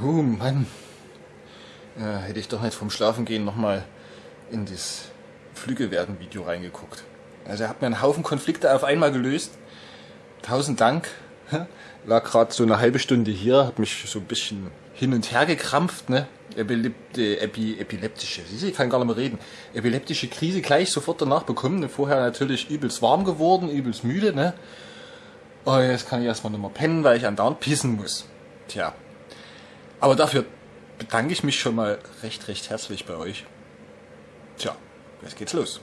Oh Mann. Ja, hätte ich doch nicht vom Schlafengehen nochmal in das Flügelwerden-Video reingeguckt. Also er hat mir einen Haufen Konflikte auf einmal gelöst. Tausend Dank. Lag gerade so eine halbe Stunde hier, hat mich so ein bisschen hin und her gekrampft, ne? Epilepti, epi, epileptische, ich kann gar nicht mehr reden. Epileptische Krise gleich sofort danach bekommen. Vorher natürlich übelst warm geworden, übelst müde, ne? Oh, jetzt kann ich erstmal nicht mehr pennen, weil ich andauernd pissen muss. Tja. Aber dafür bedanke ich mich schon mal recht, recht herzlich bei euch. Tja, jetzt geht's los.